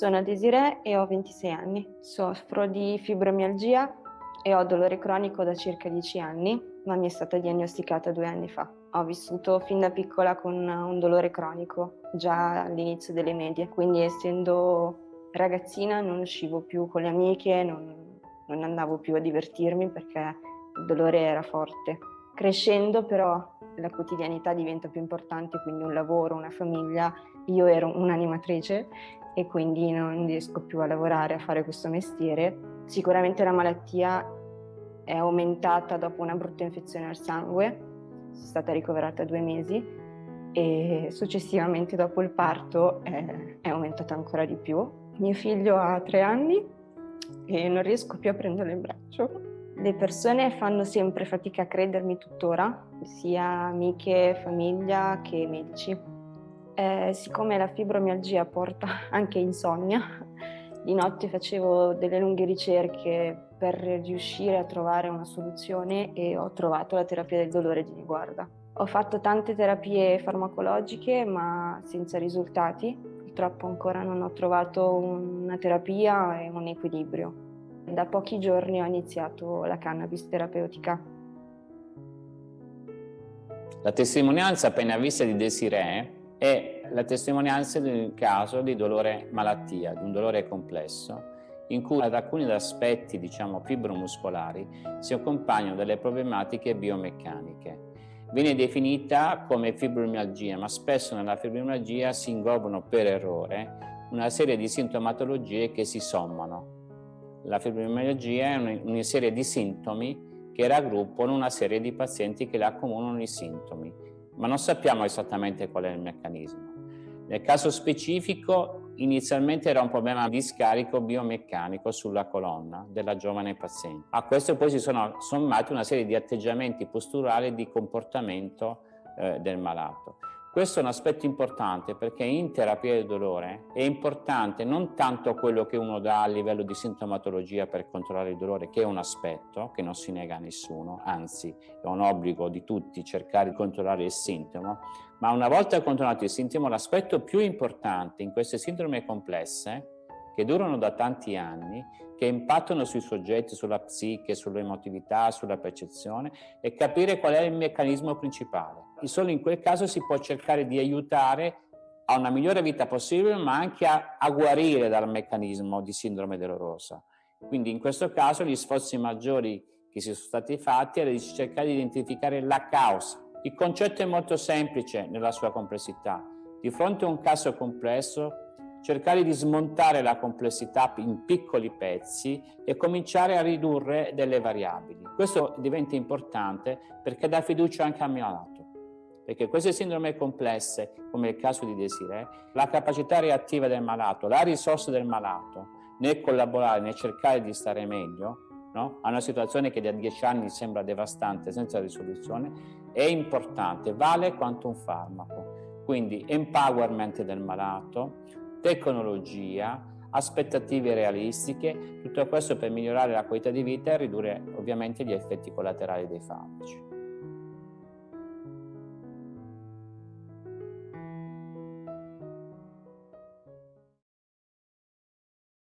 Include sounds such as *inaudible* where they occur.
Sono Desiree e ho 26 anni. Soffro di fibromialgia e ho dolore cronico da circa 10 anni, ma mi è stata diagnosticata due anni fa. Ho vissuto fin da piccola con un dolore cronico, già all'inizio delle medie, quindi essendo ragazzina non uscivo più con le amiche, non, non andavo più a divertirmi perché il dolore era forte. Crescendo però la quotidianità diventa più importante, quindi un lavoro, una famiglia. Io ero un'animatrice e quindi non riesco più a lavorare, a fare questo mestiere. Sicuramente la malattia è aumentata dopo una brutta infezione al sangue, sono stata ricoverata due mesi e successivamente dopo il parto è, è aumentata ancora di più. Mio figlio ha tre anni e non riesco più a prenderlo in braccio. Le persone fanno sempre fatica a credermi tuttora, sia amiche, famiglia che medici. Eh, siccome la fibromialgia porta *laughs* anche insonnia, di notte facevo delle lunghe ricerche per riuscire a trovare una soluzione e ho trovato la terapia del dolore di Niguarda. Ho fatto tante terapie farmacologiche ma senza risultati, purtroppo ancora non ho trovato una terapia e un equilibrio. Da pochi giorni ho iniziato la cannabis terapeutica. La testimonianza appena vista di Desiree è la testimonianza di un caso di dolore malattia, di un dolore complesso, in cui ad alcuni aspetti, diciamo, fibromuscolari si accompagnano delle problematiche biomeccaniche. Viene definita come fibromialgia, ma spesso nella fibromialgia si inglobano per errore una serie di sintomatologie che si sommano. La fibromialgia è una serie di sintomi che raggruppano una serie di pazienti che le accomunano i sintomi ma non sappiamo esattamente qual è il meccanismo. Nel caso specifico, inizialmente era un problema di scarico biomeccanico sulla colonna della giovane paziente. A questo poi si sono sommati una serie di atteggiamenti posturali e di comportamento eh, del malato. Questo è un aspetto importante perché in terapia del dolore è importante non tanto quello che uno dà a livello di sintomatologia per controllare il dolore, che è un aspetto che non si nega a nessuno, anzi è un obbligo di tutti cercare di controllare il sintomo, ma una volta controllato il sintomo l'aspetto più importante in queste sindrome complesse che durano da tanti anni, che impattano sui soggetti, sulla psiche, sull'emotività, sulla percezione e capire qual è il meccanismo principale. E solo in quel caso si può cercare di aiutare a una migliore vita possibile, ma anche a, a guarire dal meccanismo di sindrome dolorosa. Quindi in questo caso gli sforzi maggiori che si sono stati fatti era di cercare di identificare la causa. Il concetto è molto semplice nella sua complessità. Di fronte a un caso complesso cercare di smontare la complessità in piccoli pezzi e cominciare a ridurre delle variabili. Questo diventa importante perché dà fiducia anche al malato. Perché queste sindrome complesse, come il caso di Desiree, la capacità reattiva del malato, la risorsa del malato nel collaborare, nel cercare di stare meglio, no? a una situazione che da dieci anni sembra devastante, senza risoluzione, è importante, vale quanto un farmaco. Quindi empowerment del malato, tecnologia, aspettative realistiche, tutto questo per migliorare la qualità di vita e ridurre ovviamente gli effetti collaterali dei farmaci.